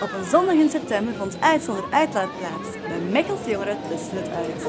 Op een zondag in september vond uitzonder uitlaat plaats. Bij Mechelse jongeren tussen het uit.